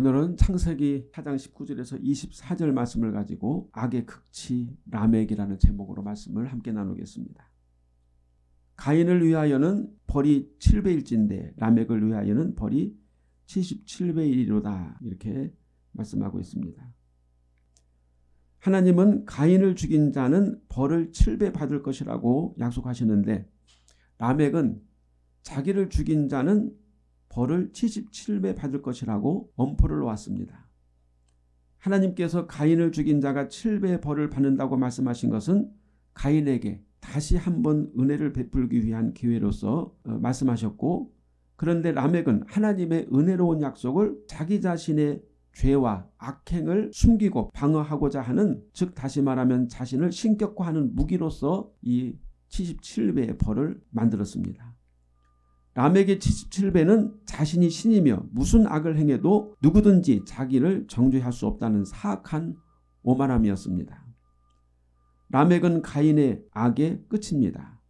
오늘은 창세기 4장 19절에서 24절 말씀을 가지고 악의 극치 라멕이라는 제목으로 말씀을 함께 나누겠습니다. 가인을 위하여는 벌이 7배일진데 라멕을 위하여는 벌이 77배이로다 이렇게 말씀하고 있습니다. 하나님은 가인을 죽인 자는 벌을 7배 받을 것이라고 약속하시는데 라멕은 자기를 죽인 자는 벌을 77배 받을 것이라고 엄포를 놓았습니다. 하나님께서 가인을 죽인 자가 7배 벌을 받는다고 말씀하신 것은 가인에게 다시 한번 은혜를 베풀기 위한 기회로서 어, 말씀하셨고 그런데 라멕은 하나님의 은혜로운 약속을 자기 자신의 죄와 악행을 숨기고 방어하고자 하는 즉 다시 말하면 자신을 신격화하는 무기로서 이 77배의 벌을 만들었습니다. 라멕의 77배는 자신이 신이며 무슨 악을 행해도 누구든지 자기를 정죄할 수 없다는 사악한 오만함이었습니다. 라멕은 가인의 악의 끝입니다.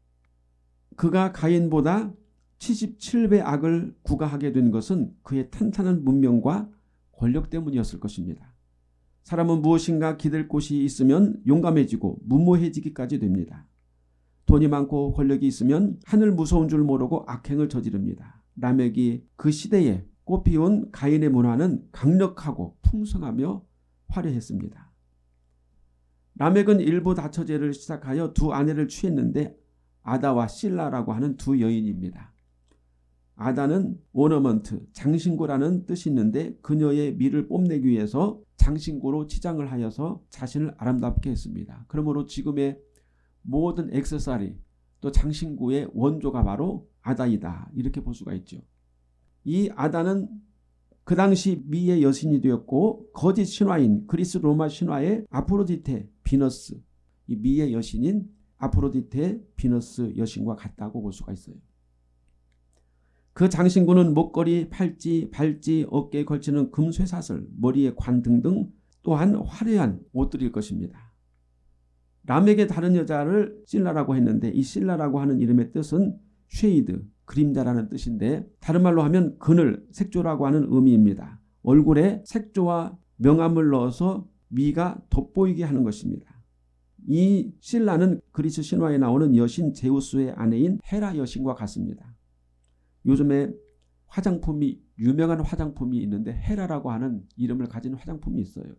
그가 가인보다 77배 악을 구가하게 된 것은 그의 탄탄한 문명과 권력 때문이었을 것입니다. 사람은 무엇인가 기댈 곳이 있으면 용감해지고 무모해지기까지 됩니다. 돈이 많고 권력이 있으면 하늘 무서운 줄 모르고 악행을 저지릅니다. 라멕이 그 시대에 꽃피운 가인의 문화는 강력하고 풍성하며 화려했습니다. 라멕은 일부 다처제를 시작하여 두 아내를 취했는데 아다와 실라라고 하는 두 여인입니다. 아다는 오너먼트, 장신구라는 뜻이 있는데 그녀의 미를 뽐내기 위해서 장신구로 치장을 하여서 자신을 아름답게 했습니다. 그러므로 지금의 모든 액세서리 또 장신구의 원조가 바로 아다이다 이렇게 볼 수가 있죠. 이 아다는 그 당시 미의 여신이 되었고 거짓 신화인 그리스 로마 신화의 아프로디테 비너스 이 미의 여신인 아프로디테 비너스 여신과 같다고 볼 수가 있어요. 그 장신구는 목걸이, 팔찌, 발찌, 어깨에 걸치는 금쇠사슬, 머리에 관 등등 또한 화려한 옷들일 것입니다. 라멕의 다른 여자를 실라라고 했는데 이 실라라고 하는 이름의 뜻은 shade, 그림자라는 뜻인데 다른 말로 하면 그늘, 색조라고 하는 의미입니다. 얼굴에 색조와 명암을 넣어서 미가 돋보이게 하는 것입니다. 이 실라는 그리스 신화에 나오는 여신 제우스의 아내인 헤라 여신과 같습니다. 요즘에 화장품이 유명한 화장품이 있는데 헤라라고 하는 이름을 가진 화장품이 있어요.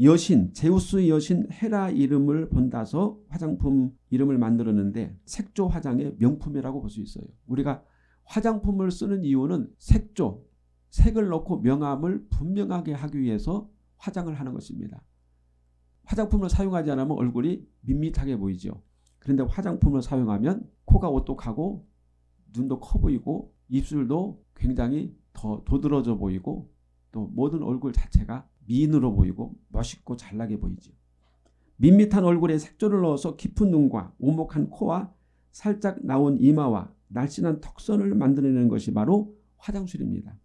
여신 제우스 여신 헤라 이름을 본다서 화장품 이름을 만들었는데 색조 화장의 명품이라고 볼 수 있어요. 우리가 화장품을 쓰는 이유는 색조, 색을 넣고 명암을 분명하게 하기 위해서 화장을 하는 것입니다. 화장품을 사용하지 않으면 얼굴이 밋밋하게 보이죠. 그런데 화장품을 사용하면 코가 오똑하고 눈도 커 보이고 입술도 굉장히 더 도드러져 보이고 또 모든 얼굴 자체가 미인으로 보이고 멋있고 잘나게 보이죠. 밋밋한 얼굴에 색조를 넣어서 깊은 눈과 오목한 코와 살짝 나온 이마와 날씬한 턱선을 만들어내는 것이 바로 화장술입니다.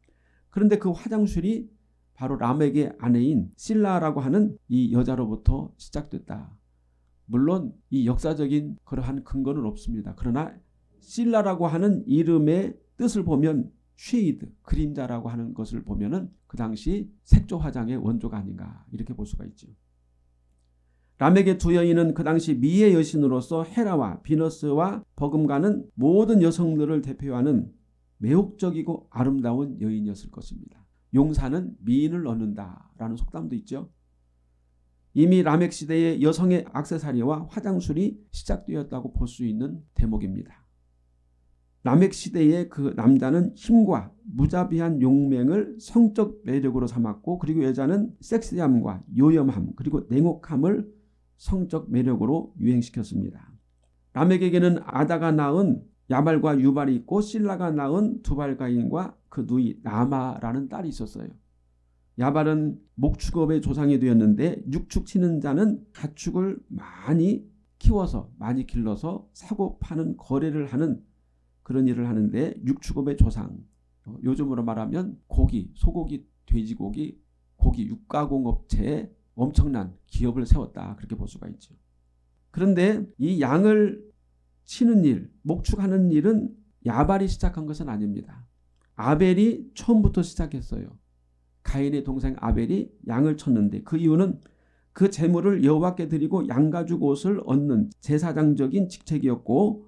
그런데 그 화장술이 바로 람에게 아내인 실라라고 하는 이 여자로부터 시작됐다. 물론 이 역사적인 그러한 근거는 없습니다. 그러나 실라라고 하는 이름의 뜻을 보면 shade, 그림자라고 하는 것을 보면은 그 당시 색조 화장의 원조가 아닌가 이렇게 볼 수가 있죠. 라멕의 두 여인은 그 당시 미의 여신으로서 헤라와 비너스와 버금가는 모든 여성들을 대표하는 매혹적이고 아름다운 여인이었을 것입니다. 용사는 미인을 얻는다라는 속담도 있죠. 이미 라멕 시대의 여성의 악세사리와 화장술이 시작되었다고 볼 수 있는 대목입니다. 남핵 시대의 그 남자는 힘과 무자비한 용맹을 성적 매력으로 삼았고 그리고 여자는 섹시함과 요염함 그리고 냉혹함을 성적 매력으로 유행시켰습니다. 라멕에게는 아다가 낳은 야발과 유발이 있고 신라가 낳은 두발가인과 그 누이 나마라는 딸이 있었어요. 야발은 목축업의 조상이 되었는데 육축 치는 자는 가축을 많이 키워서 많이 길러서 사고 파는 거래를 하는 그런 일을 하는데 육축업의 조상 어, 요즘으로 말하면 고기, 소고기, 돼지고기, 고기 육가공업체에 엄청난 기업을 세웠다 그렇게 볼 수가 있죠. 그런데 이 양을 치는 일, 목축하는 일은 야발이 시작한 것은 아닙니다. 아벨이 처음부터 시작했어요. 가인의 동생 아벨이 양을 쳤는데 그 이유는 그 제물을 여호와께 드리고 양가죽 옷을 얻는 제사장적인 직책이었고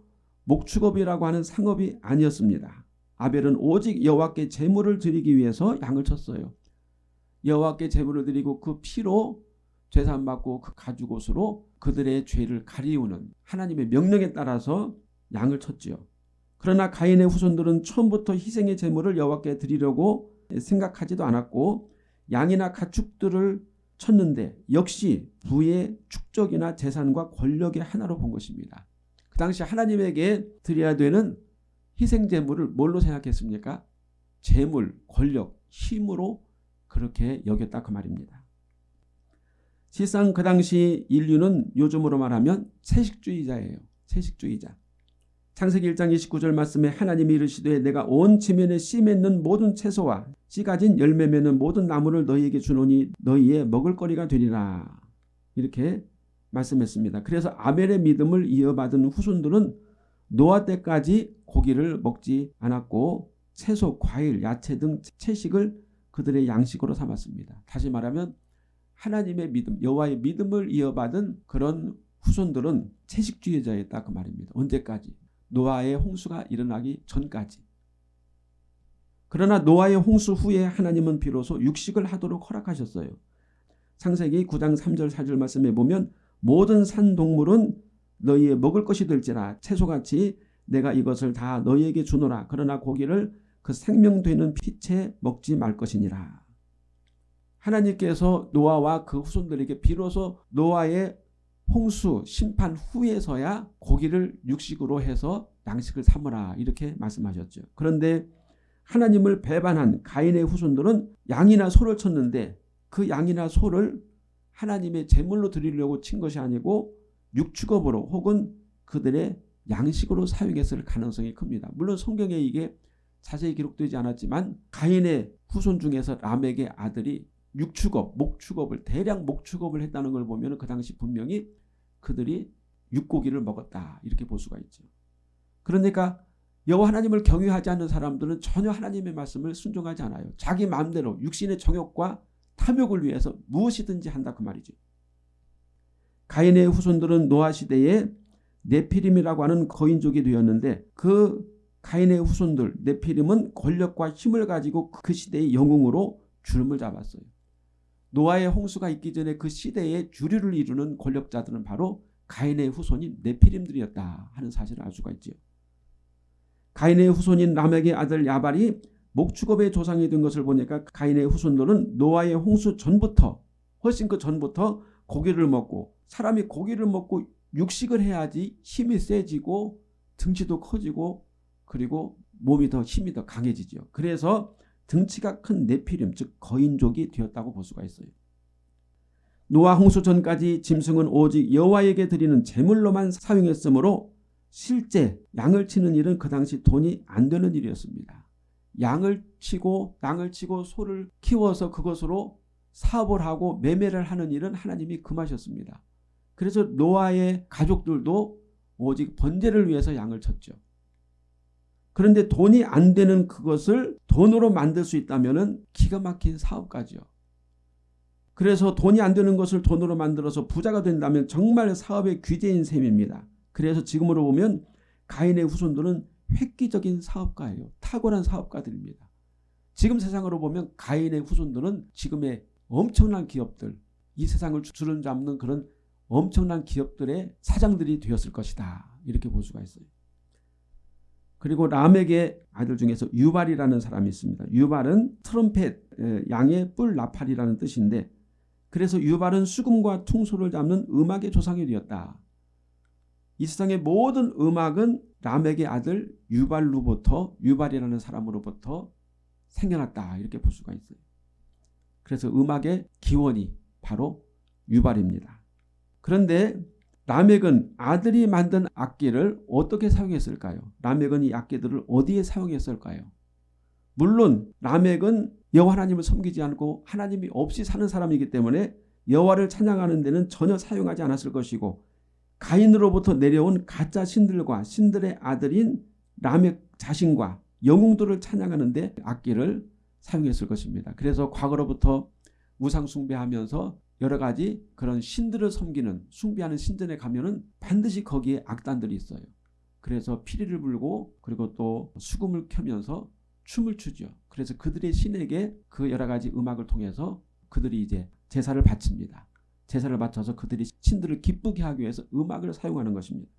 목축업이라고 하는 상업이 아니었습니다. 아벨은 오직 여호와께 제물을 드리기 위해서 양을 쳤어요. 여호와께 제물을 드리고 그 피로 죄산 받고 그 가죽 옷으로 그들의 죄를 가리우는 하나님의 명령에 따라서 양을 쳤지요. 그러나 가인의 후손들은 처음부터 희생의 제물을 여호와께 드리려고 생각하지도 않았고 양이나 가축들을 쳤는데 역시 부의 축적이나 재산과 권력의 하나로 본 것입니다. 그 당시 하나님에게 드려야 되는 희생 제물을 뭘로 생각했습니까? 재물, 권력, 힘으로 그렇게 여겼다 그 말입니다. 실상 그 당시 인류는 요즘으로 말하면 채식주의자예요. 채식주의자. 창세기 1장 29절 말씀에 하나님이 이르시되 내가 온 지면에 씨 맺는 모든 채소와 씨 가진 열매 맺는 모든 나무를 너희에게 주노니 너희의 먹을 거리가 되리라. 이렇게 말씀했습니다. 그래서 아벨의 믿음을 이어받은 후손들은 노아 때까지 고기를 먹지 않았고 채소, 과일, 야채 등 채식을 그들의 양식으로 삼았습니다. 다시 말하면 하나님의 믿음, 여호와의 믿음을 이어받은 그런 후손들은 채식주의자였다 그 말입니다. 언제까지? 노아의 홍수가 일어나기 전까지. 그러나 노아의 홍수 후에 하나님은 비로소 육식을 하도록 허락하셨어요. 창세기 9장 3절 4절 말씀에 보면 모든 산 동물은 너희의 먹을 것이 될지라 채소같이 내가 이것을 다 너희에게 주노라. 그러나 고기를 그 생명되는 피채 먹지 말 것이니라. 하나님께서 노아와 그 후손들에게 비로소 노아의 홍수 심판 후에서야 고기를 육식으로 해서 양식을 삼으라 이렇게 말씀하셨죠. 그런데 하나님을 배반한 가인의 후손들은 양이나 소를 쳤는데 그 양이나 소를 하나님의 제물로 드리려고 친 것이 아니고 육축업으로 혹은 그들의 양식으로 사용했을 가능성이 큽니다. 물론 성경에 이게 자세히 기록되지 않았지만 가인의 후손 중에서 람에게 아들이 육축업, 목축업을 대량 목축업을 했다는 걸 보면 그 당시 분명히 그들이 육고기를 먹었다 이렇게 볼 수가 있죠. 그러니까 여호와 하나님을 경외하지 않는 사람들은 전혀 하나님의 말씀을 순종하지 않아요. 자기 마음대로 육신의 정욕과 탐욕을 위해서 무엇이든지 한다 그 말이죠. 가인의 후손들은 노아 시대에 네피림이라고 하는 거인족이 되었는데 그 가인의 후손들 네피림은 권력과 힘을 가지고 그 시대의 영웅으로 주름을 잡았어요. 노아의 홍수가 있기 전에 그 시대의 주류를 이루는 권력자들은 바로 가인의 후손인 네피림들이었다 하는 사실을 알 수가 있지요. 가인의 후손인 람에게 아들 야발이 목축업의 조상이 된 것을 보니까 가인의 후손들은 노아의 홍수 전부터 훨씬 그 전부터 고기를 먹고 사람이 고기를 먹고 육식을 해야지 힘이 세지고 등치도 커지고 그리고 몸이 더 힘이 더 강해지죠. 그래서 등치가 큰 네피림 즉 거인족이 되었다고 볼 수가 있어요. 노아 홍수 전까지 짐승은 오직 여호와에게 드리는 제물로만 사용했으므로 실제 양을 치는 일은 그 당시 돈이 안 되는 일이었습니다. 양을 치고 양을 치고 소를 키워서 그것으로 사업을 하고 매매를 하는 일은 하나님이 금하셨습니다. 그래서 노아의 가족들도 오직 번제를 위해서 양을 쳤죠. 그런데 돈이 안 되는 그것을 돈으로 만들 수 있다면 기가 막힌 사업가죠. 그래서 돈이 안 되는 것을 돈으로 만들어서 부자가 된다면 정말 사업의 귀재인 셈입니다. 그래서 지금으로 보면 가인의 후손들은 획기적인 사업가예요. 탁월한 사업가들입니다. 지금 세상으로 보면 가인의 후손들은 지금의 엄청난 기업들, 이 세상을 주름 잡는 그런 엄청난 기업들의 사장들이 되었을 것이다. 이렇게 볼 수가 있어요. 그리고 람에게 아들 중에서 유발이라는 사람이 있습니다. 유발은 트럼펫, 양의 뿔 나팔이라는 뜻인데 그래서 유발은 수금과 퉁소를 잡는 음악의 조상이 되었다. 이 세상의 모든 음악은 람에게 아들 유발로부터 유발이라는 사람으로부터 생겨났다 이렇게 볼 수가 있어요. 그래서 음악의 기원이 바로 유발입니다. 그런데 라멕은 아들이 만든 악기를 어떻게 사용했을까요? 라멕은 이 악기들을 어디에 사용했을까요? 물론 라멕은 여호와 하나님을 섬기지 않고 하나님이 없이 사는 사람이기 때문에 여호와를 찬양하는 데는 전혀 사용하지 않았을 것이고 가인으로부터 내려온 가짜 신들과 신들의 아들인 라멕 자신과 영웅들을 찬양하는 데 악기를 사용했을 것입니다. 그래서 과거로부터 우상 숭배하면서 여러 가지 그런 신들을 섬기는 숭배하는 신전에 가면 은 반드시 거기에 악단들이 있어요. 그래서 피리를 불고 그리고 또 수금을 켜면서 춤을 추죠. 그래서 그들의 신에게 그 여러 가지 음악을 통해서 그들이 이제 제사를 바칩니다. 제사를 바쳐서 그들이 신들을 기쁘게 하기 위해서 음악을 사용하는 것입니다.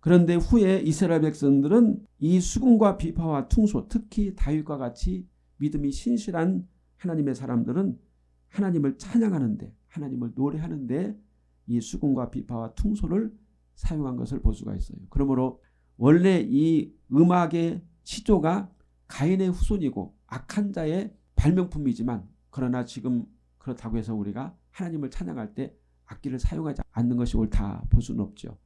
그런데 후에 이스라엘 백성들은 이 수금과 비파와 퉁소 특히 다윗과 같이 믿음이 신실한 하나님의 사람들은 하나님을 찬양하는데 하나님을 노래하는데 이 수금과 비파와 퉁소를 사용한 것을 볼 수가 있어요. 그러므로 원래 이 음악의 시조가 가인의 후손이고 악한 자의 발명품이지만 그러나 지금 그렇다고 해서 우리가 하나님을 찬양할 때 악기를 사용하지 않는 것이 옳다 볼 수는 없죠.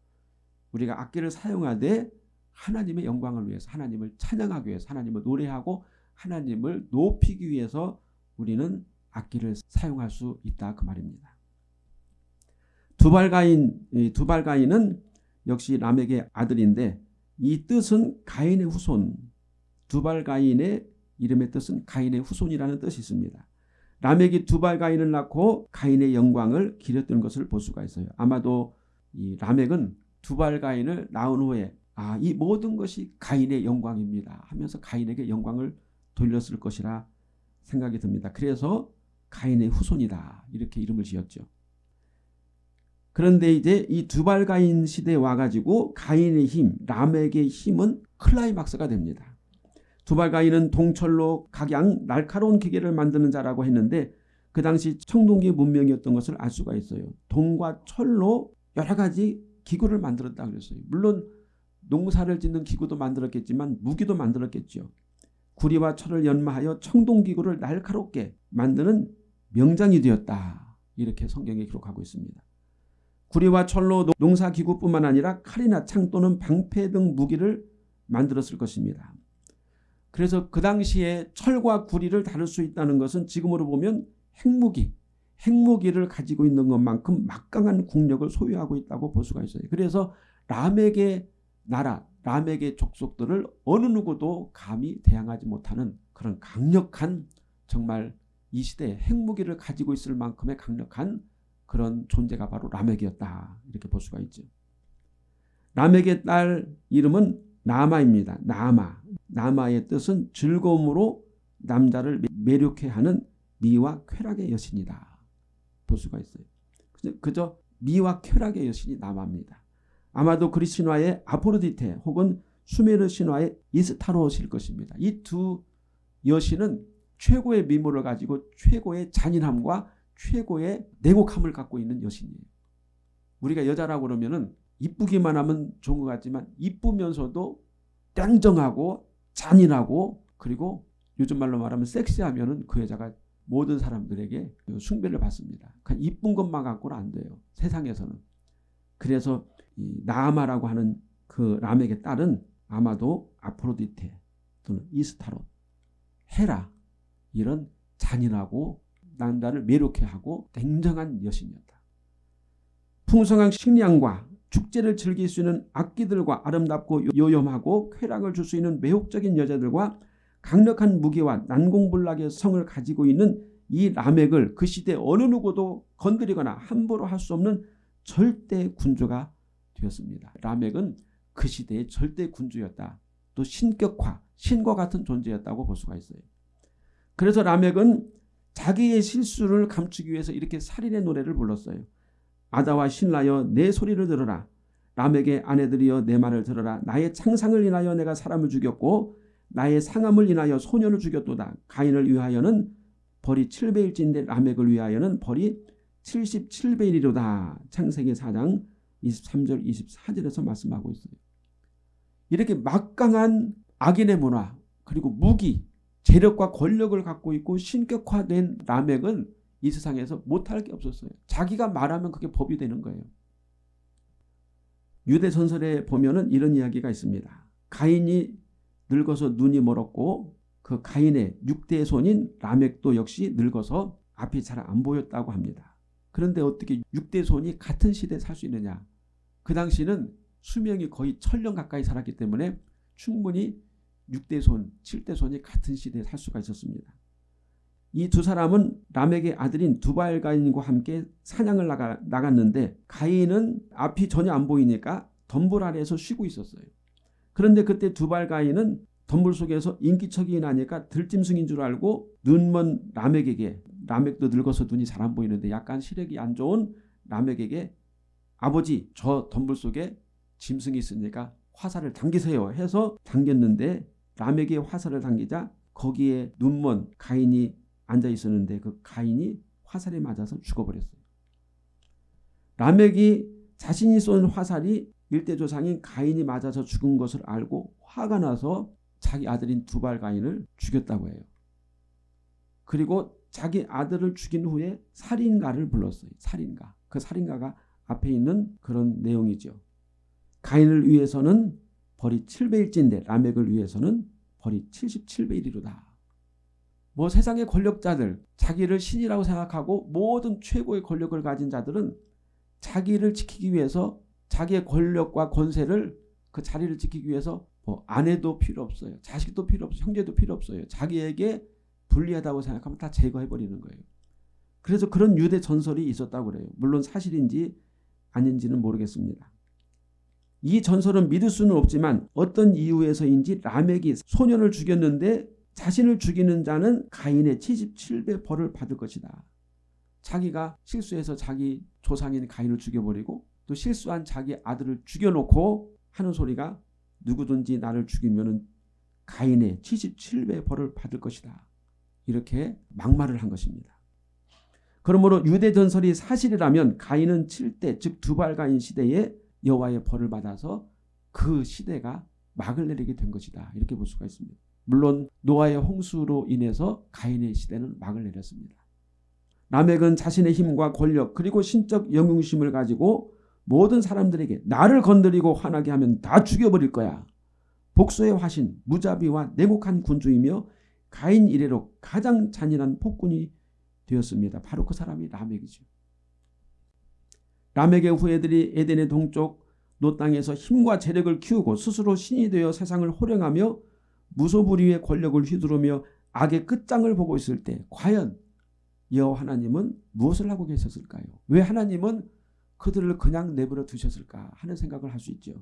우리가 악기를 사용하되 하나님의 영광을 위해서 하나님을 찬양하기 위해서 하나님을 노래하고 하나님을 높이기 위해서 우리는 악기를 사용할 수 있다 그 말입니다. 두발가인 두발가인은 역시 람에게 아들인데 이 뜻은 가인의 후손 두발가인의 이름의 뜻은 가인의 후손이라는 뜻이 있습니다. 람에게 두발 가인을 낳고 가인의 영광을 기렸던 것을 볼 수가 있어요. 아마도 이 라멕은 두발 가인을 낳은 후에 아, 이 모든 것이 가인의 영광입니다 하면서 가인에게 영광을 돌렸을 것이라 생각이 듭니다. 그래서 가인의 후손이다 이렇게 이름을 지었죠. 그런데 이제 이 두발 가인 시대에 와가지고 가인의 힘, 람에게 힘은 클라이막스가 됩니다. 두발가인은 동철로 각양 날카로운 기계를 만드는 자라고 했는데 그 당시 청동기 문명이었던 것을 알 수가 있어요. 동과 철로 여러 가지 기구를 만들었다 그랬어요. 물론 농사를 짓는 기구도 만들었겠지만 무기도 만들었겠죠. 구리와 철을 연마하여 청동기구를 날카롭게 만드는 명장이 되었다. 이렇게 성경에 기록하고 있습니다. 구리와 철로 농사기구뿐만 아니라 칼이나 창 또는 방패 등 무기를 만들었을 것입니다. 그래서 그 당시에 철과 구리를 다룰 수 있다는 것은 지금으로 보면 핵무기, 핵무기를 가지고 있는 것만큼 막강한 국력을 소유하고 있다고 볼 수가 있어요. 그래서 람에게 나라, 람에게 족속들을 어느 누구도 감히 대항하지 못하는 그런 강력한 정말 이 시대에 핵무기를 가지고 있을 만큼의 강력한 그런 존재가 바로 라멕이었다. 이렇게 볼 수가 있죠. 라멕의 딸 이름은 나마입니다. 나마. 나마의 뜻은 즐거움으로 남자를 매력해 하는 미와 쾌락의 여신이다. 볼 수가 있어요. 그저 미와 쾌락의 여신이 나마입니다. 아마도 그리 신화의 아포로디테 혹은 수메르 신화의 이스타로실 것입니다. 이 두 여신은 최고의 미모를 가지고 최고의 잔인함과 최고의 내곡함을 갖고 있는 여신이에요. 우리가 여자라고 그러면은 이쁘기만 하면 좋은 것 같지만 이쁘면서도 땡정하고 잔인하고 그리고 요즘 말로 말하면 섹시하면은 그 여자가 모든 사람들에게 숭배를 받습니다. 그냥 이쁜 것만 갖고는 안 돼요. 세상에서는. 그래서 이 나아마라고 하는 그 람에게 딸은 아마도 아프로디테 또는 이스타롯, 헤라 이런 잔인하고 남자를 매력해 하고 냉정한 여신이었다. 풍성한 식량과 축제를 즐길 수 있는 악기들과 아름답고 요염하고 쾌락을 줄 수 있는 매혹적인 여자들과 강력한 무기와 난공불락의 성을 가지고 있는 이 라멕을 그 시대 어느 누구도 건드리거나 함부로 할 수 없는 절대 군주가 되었습니다. 라멕은 그 시대의 절대 군주였다. 또 신격화, 신과 같은 존재였다고 볼 수가 있어요. 그래서 라멕은 자기의 실수를 감추기 위해서 이렇게 살인의 노래를 불렀어요. 아다와 신라여 내 소리를 들어라. 람에게 아내들이여 내 말을 들어라. 나의 창상을 인하여 내가 사람을 죽였고 나의 상함을 인하여 소년을 죽였도다. 가인을 위하여는 벌이 7배일진데 라멕을 위하여는 벌이 77배이로다. 창세기 4장 23절 24절에서 말씀하고 있어요. 이렇게 막강한 악인의 문화 그리고 무기 재력과 권력을 갖고 있고 신격화된 라멕은 이 세상에서 못할 게 없었어요. 자기가 말하면 그게 법이 되는 거예요. 유대 전설에 보면 은 이런 이야기가 있습니다. 가인이 늙어서 눈이 멀었고 그 가인의 6대 손인 라멕도 역시 늙어서 앞이 잘 안 보였다고 합니다. 그런데 어떻게 6대 손이 같은 시대에 살 수 있느냐. 그 당시는 수명이 거의 천년 가까이 살았기 때문에 충분히 6대 손, 7대 손이 같은 시대에 살 수가 있었습니다. 이 두 사람은 람에게 아들인 두발 가인과 함께 사냥을 나가, 나갔는데 가인은 앞이 전혀 안 보이니까 덤불 아래에서 쉬고 있었어요. 그런데 그때 두발 가인은 덤불 속에서 인기척이 나니까 들짐승인 줄 알고 눈먼 람에게 람액도 늙어서 눈이 잘 안 보이는데 약간 시력이 안 좋은 람에게 아버지 저 덤불 속에 짐승이 있으니까 화살을 당기세요 해서 당겼는데 람에게 화살을 당기자 거기에 눈먼 가인이 앉아 있었는데 그 가인이 화살에 맞아서 죽어버렸어요. 람액이 자신이 쏜 화살이 일대 조상인 가인이 맞아서 죽은 것을 알고 화가 나서 자기 아들인 두발 가인을 죽였다고 해요. 그리고 자기 아들을 죽인 후에 살인가를 불렀어요. 살인가. 그 살인가가 앞에 있는 그런 내용이죠. 가인을 위해서는 벌이 7배일진데 라멕을 위해서는 벌이 77배이리로다. 뭐 세상의 권력자들 자기를 신이라고 생각하고 모든 최고의 권력을 가진 자들은 자기를 지키기 위해서 자기의 권력과 권세를 그 자리를 지키기 위해서 뭐 아내도 필요 없어요. 자식도 필요 없어요. 형제도 필요 없어요. 자기에게 불리하다고 생각하면 다 제거해버리는 거예요. 그래서 그런 유대 전설이 있었다고 그래요. 물론 사실인지 아닌지는 모르겠습니다. 이 전설은 믿을 수는 없지만 어떤 이유에서인지 라멕이 소년을 죽였는데 자신을 죽이는 자는 가인의 77배 벌을 받을 것이다. 자기가 실수해서 자기 조상인 가인을 죽여버리고 또 실수한 자기 아들을 죽여놓고 하는 소리가 누구든지 나를 죽이면 가인의 77배 벌을 받을 것이다. 이렇게 막말을 한 것입니다. 그러므로 유대 전설이 사실이라면 가인은 7대 즉 두발 가인 시대에 여호와의 벌을 받아서 그 시대가 막을 내리게 된 것이다. 이렇게 볼 수가 있습니다. 물론 노아의 홍수로 인해서 가인의 시대는 막을 내렸습니다. 라멕은 자신의 힘과 권력 그리고 신적 영웅심을 가지고 모든 사람들에게 나를 건드리고 화나게 하면 다 죽여버릴 거야. 복수의 화신 무자비와 냉혹한 군주이며 가인 이래로 가장 잔인한 폭군이 되었습니다. 바로 그 사람이 라멕이죠. 라멕의 후예들이 에덴의 동쪽 놋 땅에서 힘과 재력을 키우고 스스로 신이 되어 세상을 호령하며 무소불위의 권력을 휘두르며 악의 끝장을 보고 있을 때 과연 여호와 하나님은 무엇을 하고 계셨을까요? 왜 하나님은 그들을 그냥 내버려 두셨을까 하는 생각을 할 수 있죠.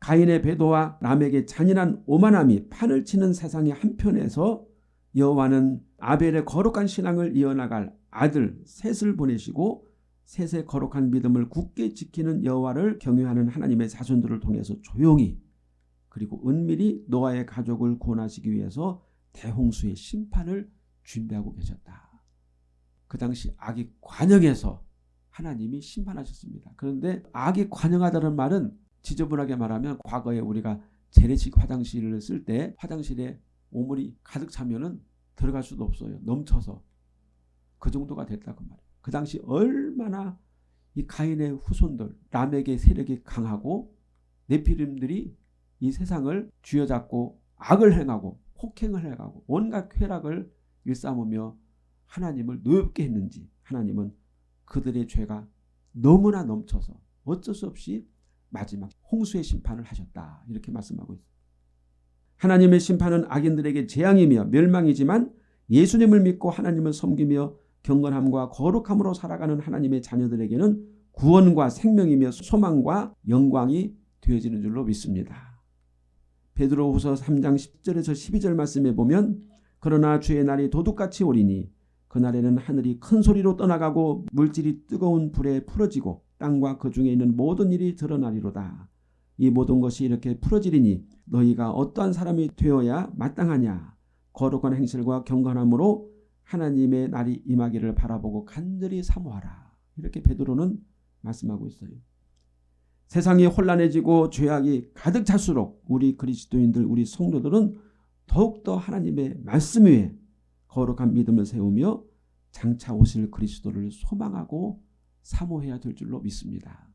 가인의 배도와 람에게 잔인한 오만함이 판을 치는 세상의 한편에서 여호와는 아벨의 거룩한 신앙을 이어나갈 아들 셋을 보내시고 셋의 거룩한 믿음을 굳게 지키는 여호와를 경외하는 하나님의 자손들을 통해서 조용히 그리고 은밀히 노아의 가족을 구원하시기 위해서 대홍수의 심판을 준비하고 계셨다. 그 당시 악이 관영해서 하나님이 심판하셨습니다. 그런데 악이 관영하다는 말은 지저분하게 말하면 과거에 우리가 재래식 화장실을 쓸 때 화장실에 오물이 가득 차면은 들어갈 수도 없어요. 넘쳐서. 그 정도가 됐다고 말이에요. 그 당시 얼마나 이 가인의 후손들, 람에게 세력이 강하고 네피림들이 이 세상을 쥐어잡고 악을 행하고 폭행을 해가고 온갖 쾌락을 일삼으며 하나님을 노엽게 했는지 하나님은 그들의 죄가 너무나 넘쳐서 어쩔 수 없이 마지막 홍수의 심판을 하셨다. 이렇게 말씀하고 있습니다. 하나님의 심판은 악인들에게 재앙이며 멸망이지만 예수님을 믿고 하나님을 섬기며 경건함과 거룩함으로 살아가는 하나님의 자녀들에게는 구원과 생명이며 소망과 영광이 되어지는 줄로 믿습니다. 베드로후서 3장 10절에서 12절 말씀에 보면 그러나 주의 날이 도둑같이 오리니 그날에는 하늘이 큰 소리로 떠나가고 물질이 뜨거운 불에 풀어지고 땅과 그 중에 있는 모든 일이 드러나리로다. 이 모든 것이 이렇게 풀어지리니 너희가 어떠한 사람이 되어야 마땅하냐. 거룩한 행실과 경건함으로 하나님의 날이 임하기를 바라보고 간절히 사모하라. 이렇게 베드로는 말씀하고 있어요. 세상이 혼란해지고 죄악이 가득 찰수록 우리 그리스도인들 우리 성도들은 더욱더 하나님의 말씀 위에 거룩한 믿음을 세우며 장차 오실 그리스도를 소망하고 사모해야 될 줄로 믿습니다.